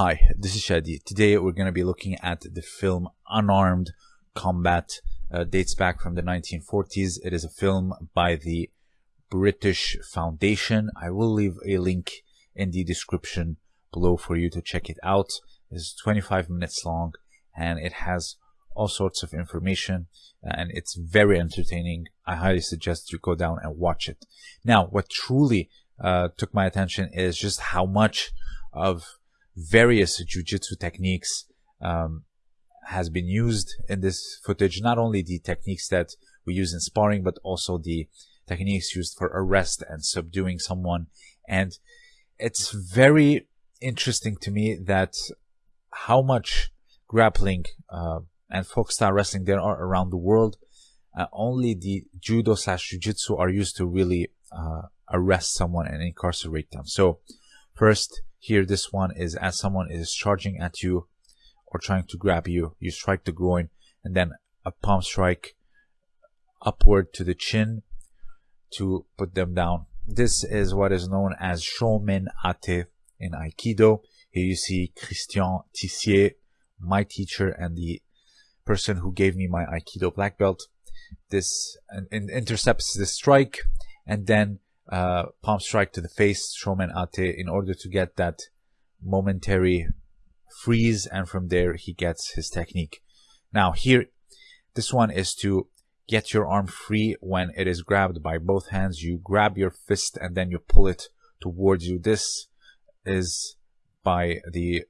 Hi, this is Shadi. Today we're going to be looking at the film Unarmed Combat. Uh, dates back from the 1940s. It is a film by the British Foundation. I will leave a link in the description below for you to check it out. It's 25 minutes long and it has all sorts of information and it's very entertaining. I highly suggest you go down and watch it. Now, what truly uh, took my attention is just how much of various jujitsu techniques um, has been used in this footage. Not only the techniques that we use in sparring, but also the techniques used for arrest and subduing someone. And it's very interesting to me that how much grappling uh, and folk style wrestling there are around the world. Uh, only the judo slash jujitsu are used to really uh, arrest someone and incarcerate them. So first here, this one is as someone is charging at you or trying to grab you, you strike the groin and then a palm strike upward to the chin to put them down. This is what is known as Shomen Ate in Aikido. Here you see Christian Tissier, my teacher and the person who gave me my Aikido black belt. This and intercepts the strike and then uh, palm strike to the face, Shomen Ate, in order to get that momentary freeze. And from there, he gets his technique. Now here, this one is to get your arm free when it is grabbed by both hands. You grab your fist and then you pull it towards you. This is by the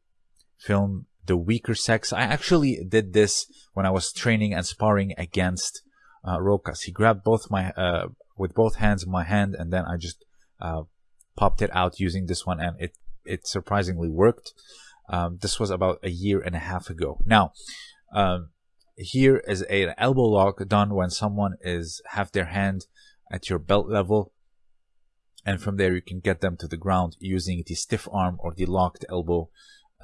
film The Weaker Sex. I actually did this when I was training and sparring against uh, Rokas. He grabbed both my uh, with both hands in my hand, and then I just uh, popped it out using this one, and it it surprisingly worked. Um, this was about a year and a half ago. Now, um, here is a, an elbow lock done when someone is have their hand at your belt level, and from there you can get them to the ground using the stiff arm or the locked elbow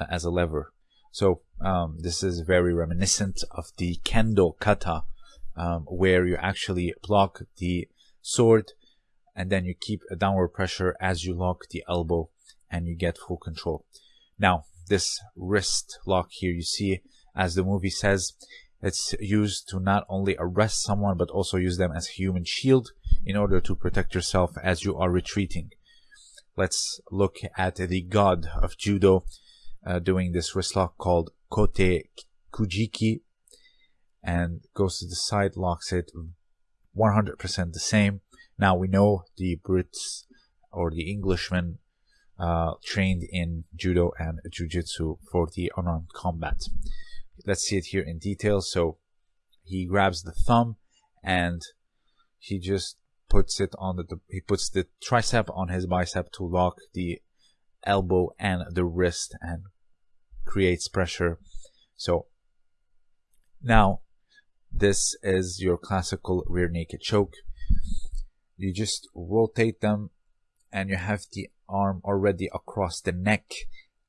uh, as a lever. So um, this is very reminiscent of the kendo kata, um, where you actually block the sword and then you keep a downward pressure as you lock the elbow and you get full control. Now, this wrist lock here, you see, as the movie says, it's used to not only arrest someone, but also use them as a human shield in order to protect yourself as you are retreating. Let's look at the god of judo uh, doing this wrist lock called Kote Kujiki and goes to the side, locks it 100% the same. Now we know the Brits or the Englishmen uh, trained in judo and jujitsu for the unarmed combat. Let's see it here in detail. So he grabs the thumb and he just puts it on the he puts the tricep on his bicep to lock the elbow and the wrist and creates pressure. So now this is your classical rear naked choke. You just rotate them and you have the arm already across the neck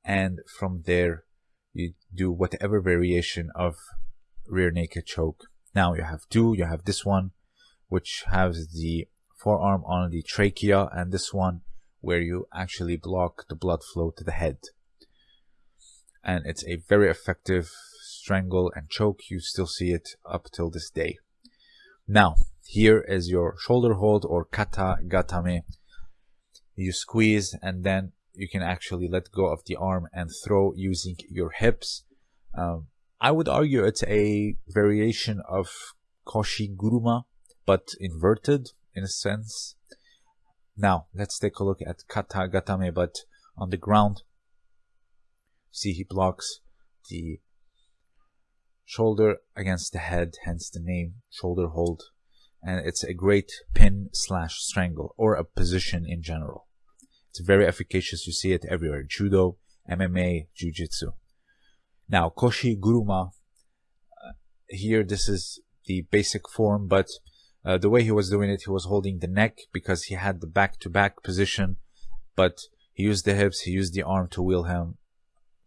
and from there you do whatever variation of rear naked choke. Now you have two, you have this one which has the forearm on the trachea and this one where you actually block the blood flow to the head. And it's a very effective strangle and choke. You still see it up till this day. Now, here is your shoulder hold or kata gatame. You squeeze and then you can actually let go of the arm and throw using your hips. Um, I would argue it's a variation of koshi guruma, but inverted in a sense. Now, let's take a look at kata gatame, but on the ground. See, he blocks the shoulder against the head, hence the name shoulder hold. And it's a great pin slash strangle or a position in general. It's very efficacious. You see it everywhere. Judo, MMA, Jiu-Jitsu. Now, Koshi Guruma, uh, here this is the basic form, but uh, the way he was doing it, he was holding the neck because he had the back-to-back position, but he used the hips, he used the arm to wheel him,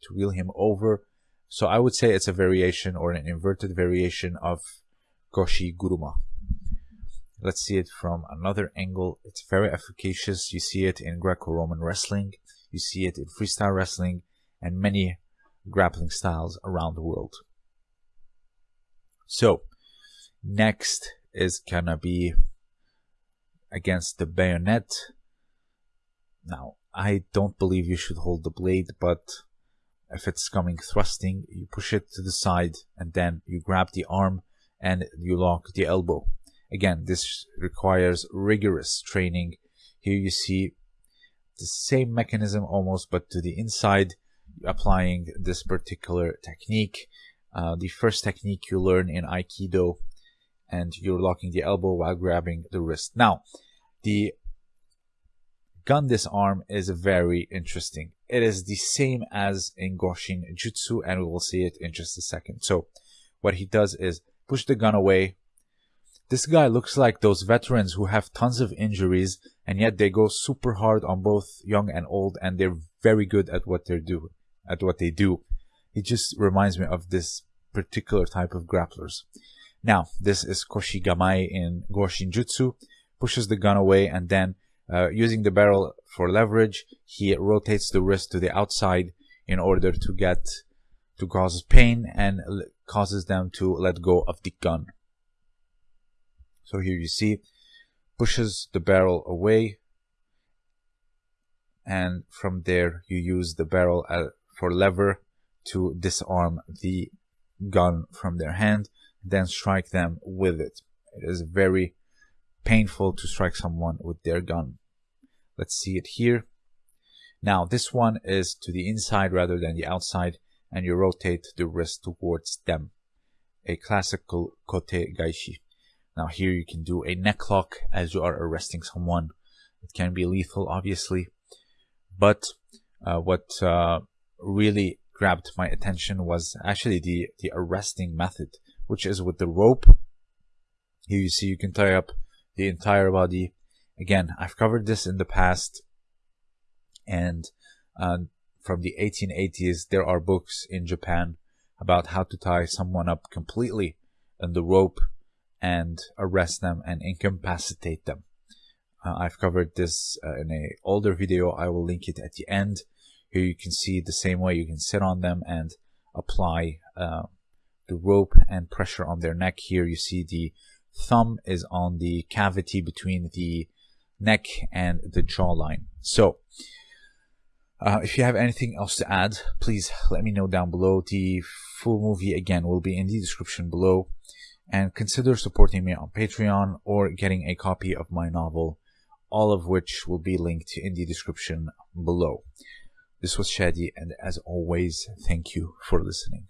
to wheel him over, so I would say it's a variation or an inverted variation of Koshi Guruma. Let's see it from another angle. It's very efficacious. You see it in Greco-Roman wrestling. You see it in freestyle wrestling. and many grappling styles around the world. So, next is gonna be against the bayonet. Now, I don't believe you should hold the blade, but if it's coming thrusting, you push it to the side and then you grab the arm and you lock the elbow. Again, this requires rigorous training. Here you see the same mechanism almost, but to the inside, applying this particular technique. Uh, the first technique you learn in Aikido, and you're locking the elbow while grabbing the wrist. Now, the gun disarm is very interesting. It is the same as in Goshin Jutsu, and we will see it in just a second. So, what he does is push the gun away. This guy looks like those veterans who have tons of injuries, and yet they go super hard on both young and old, and they're very good at what they do. At what they do, he just reminds me of this particular type of grapplers. Now, this is Koshi Gamae in Goshin Jutsu, pushes the gun away, and then uh, using the barrel for leverage, he rotates the wrist to the outside in order to get to cause pain and causes them to let go of the gun. So here you see, pushes the barrel away, and from there you use the barrel uh, for lever to disarm the gun from their hand, then strike them with it. It is very painful to strike someone with their gun. Let's see it here. Now this one is to the inside rather than the outside and you rotate the wrist towards them. A classical kote gaeshi. Now here you can do a neck lock as you are arresting someone. It can be lethal obviously, but uh, what uh, really grabbed my attention was actually the, the arresting method, which is with the rope. Here you see you can tie up the entire body. Again, I've covered this in the past, and uh, from the 1880s, there are books in Japan about how to tie someone up completely in the rope and arrest them and incapacitate them. Uh, I've covered this uh, in a older video. I will link it at the end. Here you can see the same way you can sit on them and apply uh, the rope and pressure on their neck. Here you see the thumb is on the cavity between the neck and the jawline. So, uh, if you have anything else to add, please let me know down below. The full movie again will be in the description below. And consider supporting me on Patreon or getting a copy of my novel, all of which will be linked in the description below. This was Shadi, and as always, thank you for listening.